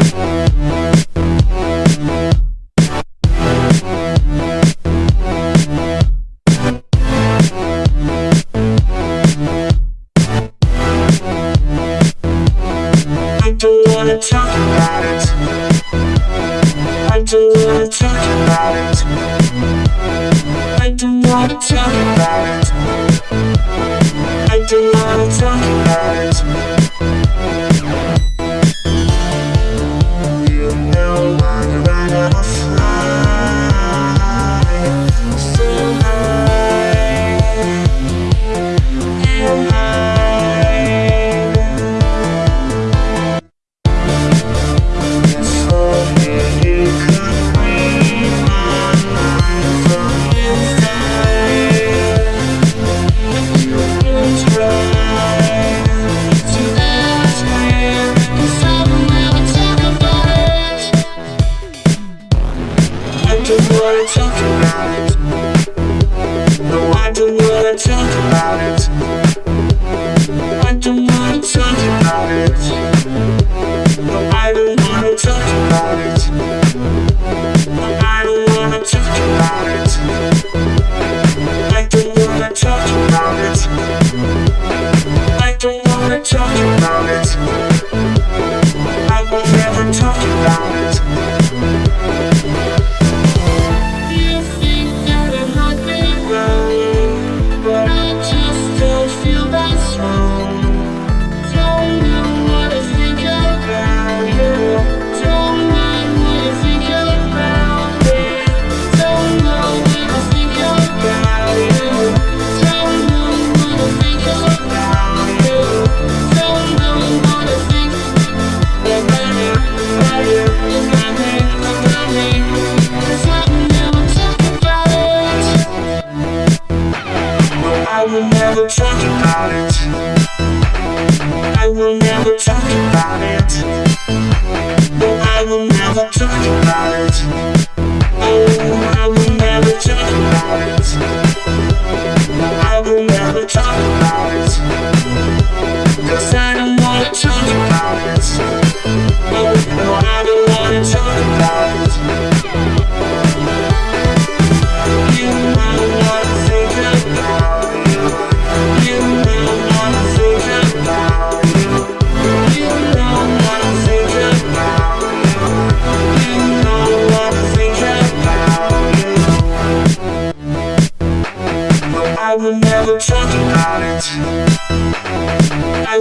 I don't wanna talk don't wanna talk about? It No, I don't wanna talk about it. I don't wanna talk about it. will never talk about it. I will never talk about it.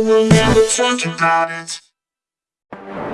will never talk about it.